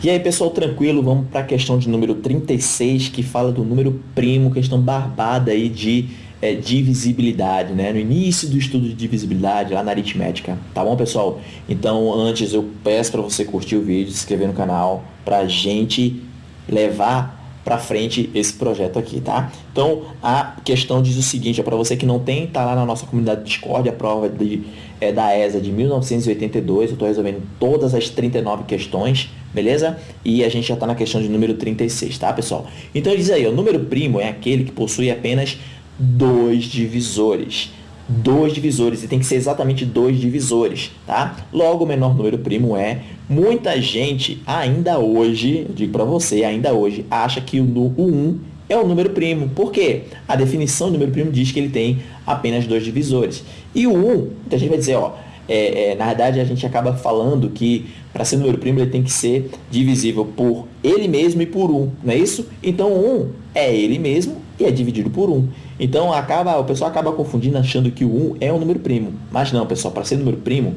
E aí pessoal, tranquilo, vamos para a questão de número 36, que fala do número primo, questão barbada aí de é, divisibilidade, né? No início do estudo de divisibilidade, lá na aritmética, tá bom pessoal? Então antes eu peço para você curtir o vídeo, se inscrever no canal, para a gente levar para frente esse projeto aqui, tá? Então, a questão diz o seguinte, é para você que não tem, tá lá na nossa comunidade Discord, a prova de, é, da ESA de 1982, eu estou resolvendo todas as 39 questões, beleza? E a gente já está na questão de número 36, tá, pessoal? Então, diz aí, o número primo é aquele que possui apenas dois divisores dois divisores, e tem que ser exatamente dois divisores, tá? Logo, o menor número primo é, muita gente ainda hoje, digo para você, ainda hoje, acha que o, o 1 é o número primo. Por quê? A definição do número primo diz que ele tem apenas dois divisores. E o 1, muita gente vai dizer, ó, é, é, na verdade a gente acaba falando que para ser número primo ele tem que ser divisível por ele mesmo e por 1, não é isso? Então 1 é ele mesmo e é dividido por 1. Então, acaba, o pessoal acaba confundindo achando que o 1 é um número primo. Mas não, pessoal, para ser número primo,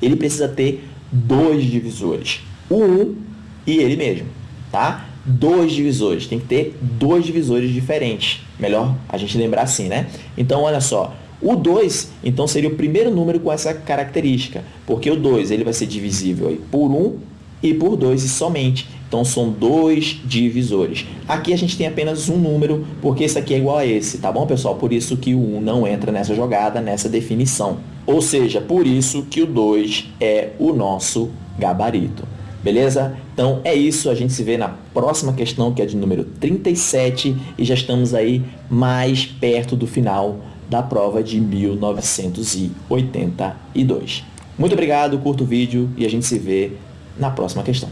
ele precisa ter dois divisores. O 1 e ele mesmo, tá? Dois divisores, tem que ter dois divisores diferentes. Melhor a gente lembrar assim, né? Então, olha só, o 2, então, seria o primeiro número com essa característica, porque o 2 ele vai ser divisível por 1 e por 2 e somente. Então, são dois divisores. Aqui a gente tem apenas um número, porque esse aqui é igual a esse, tá bom, pessoal? Por isso que o 1 não entra nessa jogada, nessa definição. Ou seja, por isso que o 2 é o nosso gabarito. Beleza? Então, é isso. A gente se vê na próxima questão, que é de número 37, e já estamos aí mais perto do final da prova de 1982. Muito obrigado, curta o vídeo e a gente se vê na próxima questão.